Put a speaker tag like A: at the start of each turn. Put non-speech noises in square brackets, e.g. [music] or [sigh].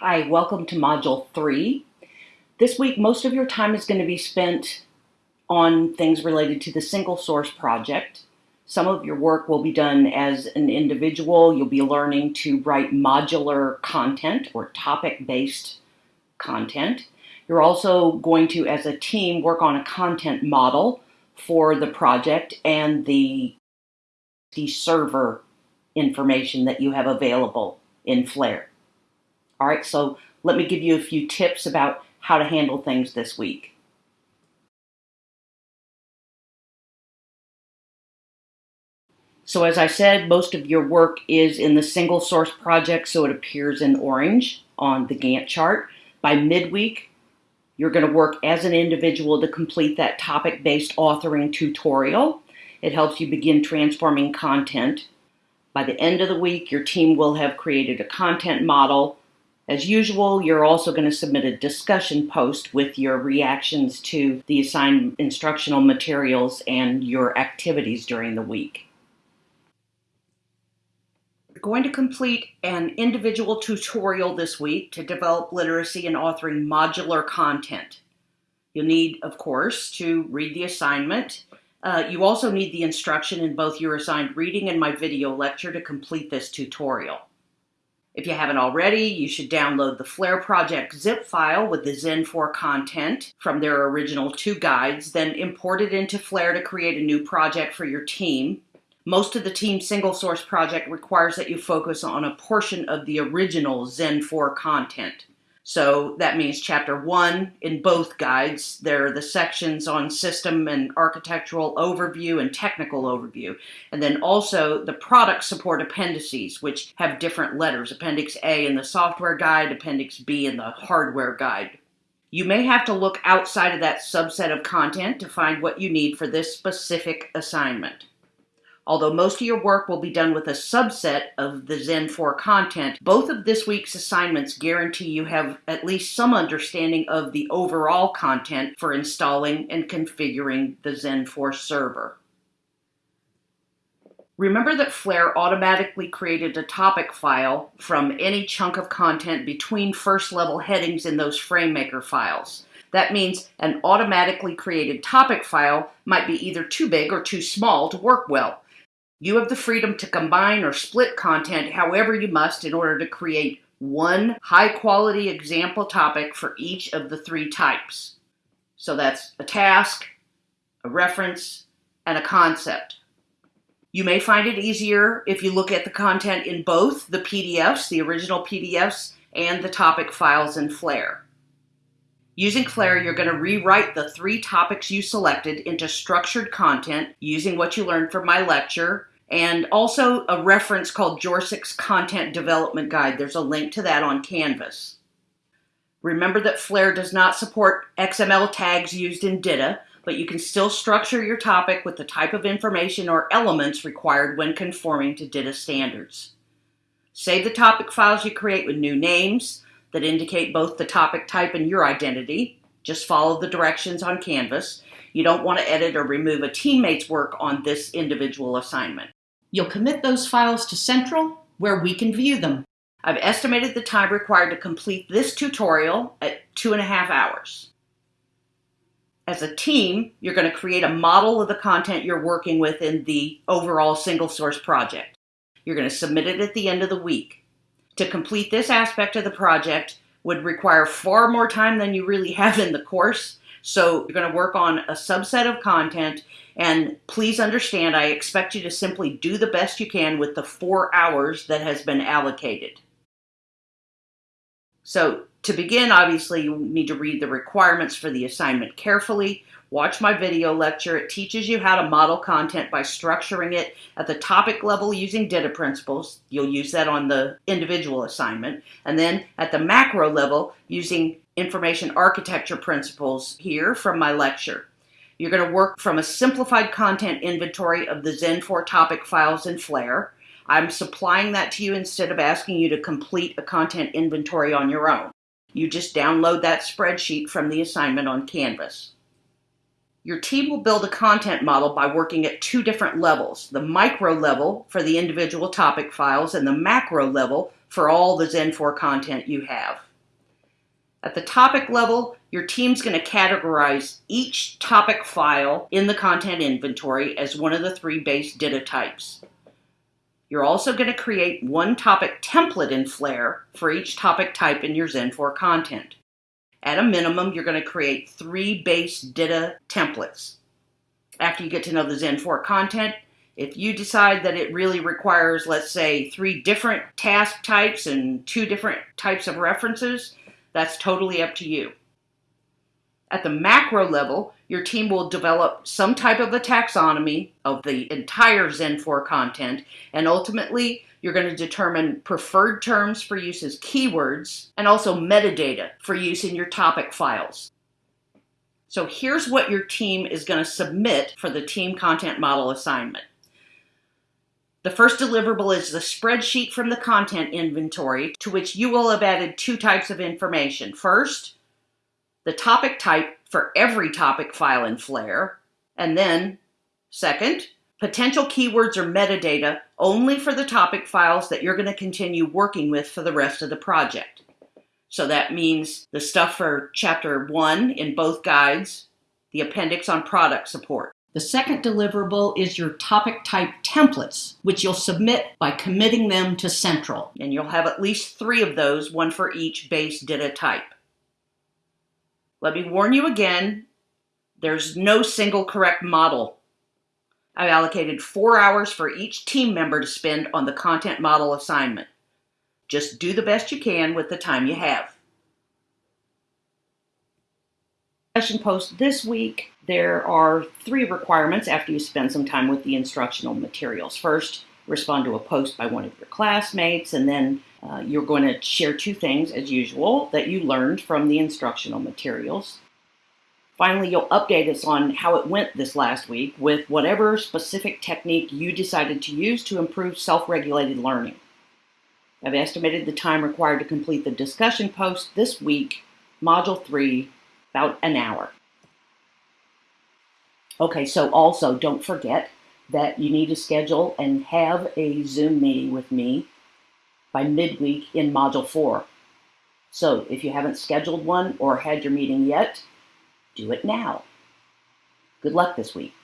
A: Hi, welcome to Module 3. This week, most of your time is going to be spent on things related to the single source project. Some of your work will be done as an individual. You'll be learning to write modular content or topic-based content. You're also going to, as a team, work on a content model for the project and the, the server information that you have available in Flare. All right, so let me give you a few tips about how to handle things this week. So as I said, most of your work is in the single source project, so it appears in orange on the Gantt chart. By midweek, you're going to work as an individual to complete that topic-based authoring tutorial. It helps you begin transforming content. By the end of the week, your team will have created a content model as usual, you're also going to submit a discussion post with your reactions to the assigned instructional materials and your activities during the week. You're going to complete an individual tutorial this week to develop literacy and authoring modular content. You'll need, of course, to read the assignment. Uh, you also need the instruction in both your assigned reading and my video lecture to complete this tutorial. If you haven't already, you should download the Flare Project zip file with the Zen 4 content from their original two guides, then import it into Flare to create a new project for your team. Most of the team single source project requires that you focus on a portion of the original Zen 4 content. So that means chapter one in both guides. There are the sections on system and architectural overview and technical overview. And then also the product support appendices, which have different letters. Appendix A in the software guide, Appendix B in the hardware guide. You may have to look outside of that subset of content to find what you need for this specific assignment. Although most of your work will be done with a subset of the Zen 4 content, both of this week's assignments guarantee you have at least some understanding of the overall content for installing and configuring the Zen 4 server. Remember that Flare automatically created a topic file from any chunk of content between first level headings in those FrameMaker files. That means an automatically created topic file might be either too big or too small to work well. You have the freedom to combine or split content however you must in order to create one high quality example topic for each of the three types. So that's a task, a reference, and a concept. You may find it easier if you look at the content in both the PDFs, the original PDFs, and the topic files in Flare. Using Flare, you're going to rewrite the three topics you selected into structured content using what you learned from my lecture and also a reference called Jorsik's Content Development Guide. There's a link to that on Canvas. Remember that Flare does not support XML tags used in DITA, but you can still structure your topic with the type of information or elements required when conforming to DITA standards. Save the topic files you create with new names, that indicate both the topic type and your identity. Just follow the directions on Canvas. You don't want to edit or remove a teammate's work on this individual assignment. You'll commit those files to Central, where we can view them. I've estimated the time required to complete this tutorial at two and a half hours. As a team, you're going to create a model of the content you're working with in the overall single source project. You're going to submit it at the end of the week to complete this aspect of the project would require far more time than you really [laughs] have in the course. So you're going to work on a subset of content and please understand I expect you to simply do the best you can with the four hours that has been allocated. So to begin, obviously you need to read the requirements for the assignment carefully, Watch my video lecture. It teaches you how to model content by structuring it at the topic level using DITA principles. You'll use that on the individual assignment. And then at the macro level using information architecture principles here from my lecture. You're going to work from a simplified content inventory of the Zen 4 topic files in Flare. I'm supplying that to you instead of asking you to complete a content inventory on your own. You just download that spreadsheet from the assignment on Canvas. Your team will build a content model by working at two different levels, the micro level for the individual topic files and the macro level for all the Zen 4 content you have. At the topic level, your team's going to categorize each topic file in the content inventory as one of the three base DITA types. You're also going to create one topic template in Flare for each topic type in your Zen4 content. At a minimum, you're going to create three base DITA templates. After you get to know the Zen4 content, if you decide that it really requires, let's say, three different task types and two different types of references, that's totally up to you. At the macro level, your team will develop some type of a taxonomy of the entire Zen4 content, and ultimately, you're going to determine preferred terms for use as keywords and also metadata for use in your topic files. So here's what your team is going to submit for the team content model assignment. The first deliverable is the spreadsheet from the content inventory to which you will have added two types of information. First, the topic type for every topic file in Flare, and then, second, potential keywords or metadata only for the topic files that you're going to continue working with for the rest of the project. So that means the stuff for chapter one in both guides, the appendix on product support. The second deliverable is your topic type templates, which you'll submit by committing them to Central. And you'll have at least three of those, one for each base DITA type. Let me warn you again, there's no single correct model. I've allocated four hours for each team member to spend on the content model assignment. Just do the best you can with the time you have. Discussion post this week, there are three requirements after you spend some time with the instructional materials. First, respond to a post by one of your classmates, and then uh, you're going to share two things, as usual, that you learned from the instructional materials. Finally, you'll update us on how it went this last week with whatever specific technique you decided to use to improve self-regulated learning. I've estimated the time required to complete the discussion post this week, Module 3, about an hour. Okay, so also don't forget that you need to schedule and have a Zoom meeting with me by midweek in Module 4. So if you haven't scheduled one or had your meeting yet, do it now. Good luck this week.